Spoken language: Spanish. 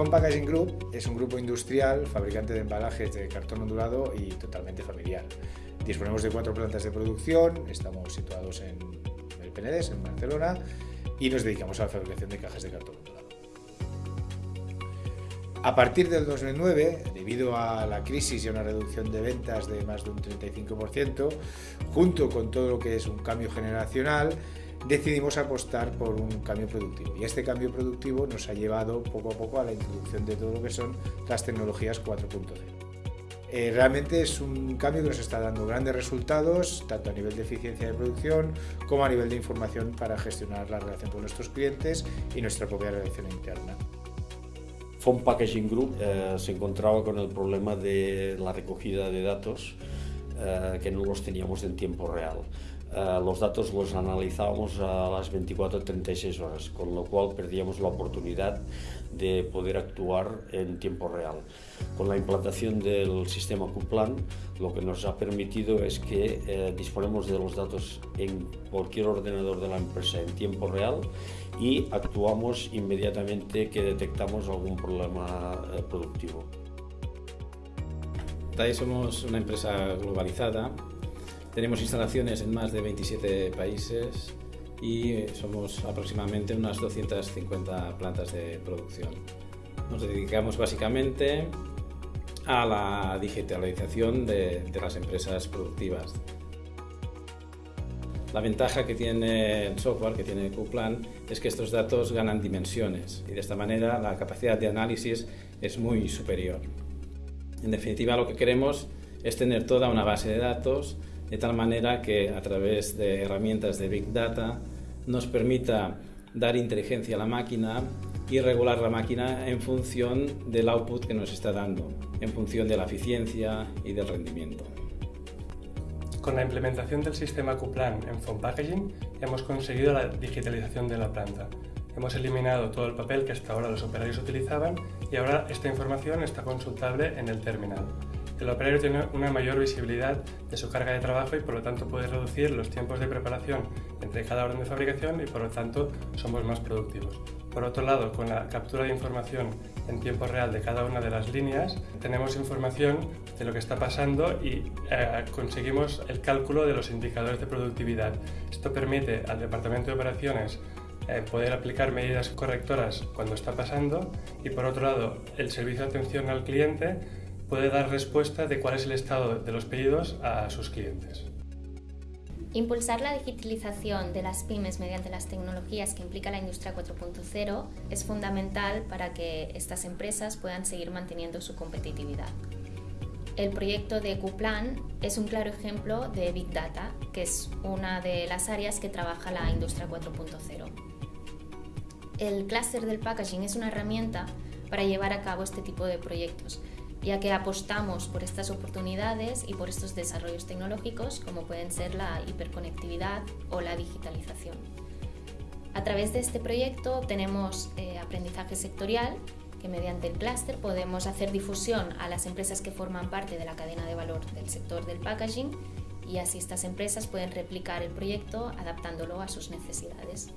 Font Packaging Group es un grupo industrial, fabricante de embalajes de cartón ondulado y totalmente familiar. Disponemos de cuatro plantas de producción, estamos situados en el Penedès, en Barcelona, y nos dedicamos a la fabricación de cajas de cartón ondulado. A partir del 2009, debido a la crisis y a una reducción de ventas de más de un 35%, junto con todo lo que es un cambio generacional, decidimos apostar por un cambio productivo. Y este cambio productivo nos ha llevado poco a poco a la introducción de todo lo que son las tecnologías 4.0. Eh, realmente es un cambio que nos está dando grandes resultados, tanto a nivel de eficiencia de producción como a nivel de información para gestionar la relación con nuestros clientes y nuestra propia relación interna. Font Packaging Group eh, se encontraba con el problema de la recogida de datos eh, que no los teníamos en tiempo real. Eh, los datos los analizábamos a las 24-36 horas, con lo cual perdíamos la oportunidad de poder actuar en tiempo real. Con la implantación del sistema Qplan, lo que nos ha permitido es que eh, disponemos de los datos en cualquier ordenador de la empresa en tiempo real y actuamos inmediatamente que detectamos algún problema eh, productivo. TAI somos una empresa globalizada, tenemos instalaciones en más de 27 países y somos aproximadamente unas 250 plantas de producción. Nos dedicamos básicamente a la digitalización de, de las empresas productivas. La ventaja que tiene el software, que tiene QPlan, es que estos datos ganan dimensiones y de esta manera la capacidad de análisis es muy superior. En definitiva, lo que queremos es tener toda una base de datos de tal manera que a través de herramientas de Big Data nos permita dar inteligencia a la máquina y regular la máquina en función del output que nos está dando, en función de la eficiencia y del rendimiento. Con la implementación del sistema Qplan en Phone Packaging hemos conseguido la digitalización de la planta. Hemos eliminado todo el papel que hasta ahora los operarios utilizaban y ahora esta información está consultable en el terminal. El operario tiene una mayor visibilidad de su carga de trabajo y por lo tanto puede reducir los tiempos de preparación entre cada orden de fabricación y por lo tanto somos más productivos. Por otro lado, con la captura de información en tiempo real de cada una de las líneas, tenemos información de lo que está pasando y eh, conseguimos el cálculo de los indicadores de productividad. Esto permite al Departamento de Operaciones eh, poder aplicar medidas correctoras cuando está pasando y por otro lado, el servicio de atención al cliente puede dar respuesta de cuál es el estado de los pedidos a sus clientes. Impulsar la digitalización de las pymes mediante las tecnologías que implica la industria 4.0 es fundamental para que estas empresas puedan seguir manteniendo su competitividad. El proyecto de Qplan es un claro ejemplo de Big Data, que es una de las áreas que trabaja la industria 4.0. El clúster del packaging es una herramienta para llevar a cabo este tipo de proyectos, ya que apostamos por estas oportunidades y por estos desarrollos tecnológicos como pueden ser la hiperconectividad o la digitalización. A través de este proyecto obtenemos eh, aprendizaje sectorial que mediante el clúster podemos hacer difusión a las empresas que forman parte de la cadena de valor del sector del packaging y así estas empresas pueden replicar el proyecto adaptándolo a sus necesidades.